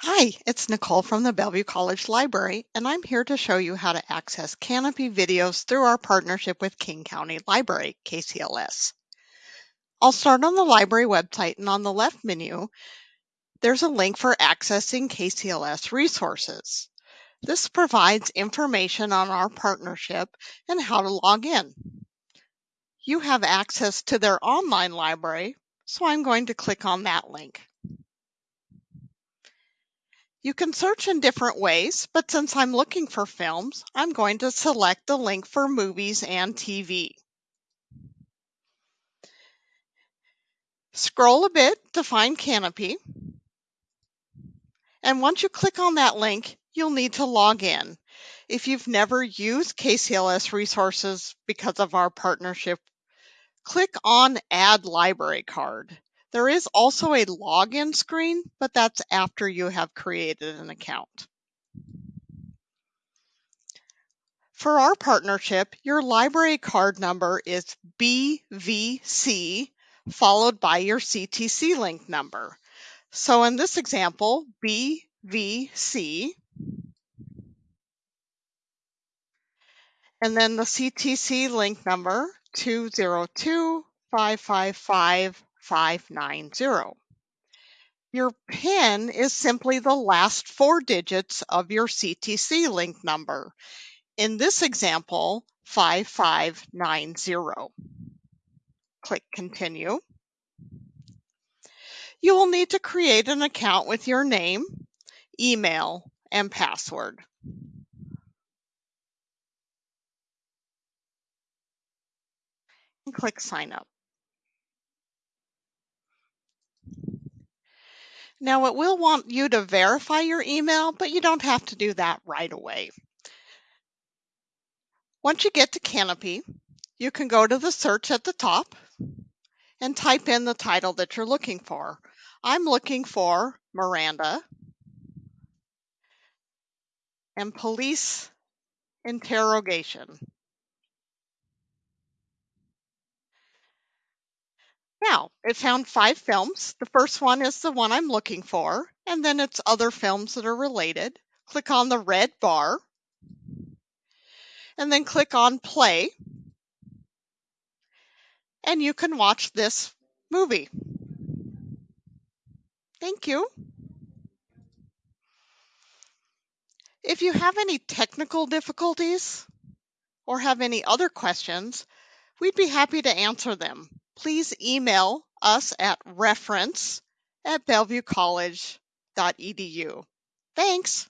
Hi, it's Nicole from the Bellevue College Library, and I'm here to show you how to access Kanopy videos through our partnership with King County Library, KCLS. I'll start on the library website, and on the left menu, there's a link for accessing KCLS resources. This provides information on our partnership and how to log in. You have access to their online library, so I'm going to click on that link. You can search in different ways, but since I'm looking for films, I'm going to select the link for movies and TV. Scroll a bit to find Kanopy. And once you click on that link, you'll need to log in. If you've never used KCLS resources because of our partnership, click on Add Library Card. There is also a login screen, but that's after you have created an account. For our partnership, your library card number is BVC followed by your CTC link number. So in this example, BVC and then the CTC link number 202 555 590. Your PIN is simply the last four digits of your CTC link number. In this example, 5590. Click Continue. You will need to create an account with your name, email, and password. And click Sign Up. Now it will want you to verify your email, but you don't have to do that right away. Once you get to Kanopy, you can go to the search at the top and type in the title that you're looking for. I'm looking for Miranda and police interrogation. Now, it found five films. The first one is the one I'm looking for, and then it's other films that are related. Click on the red bar, and then click on play, and you can watch this movie. Thank you. If you have any technical difficulties or have any other questions, we'd be happy to answer them. Please email us at reference at bellevuecollege.edu. Thanks.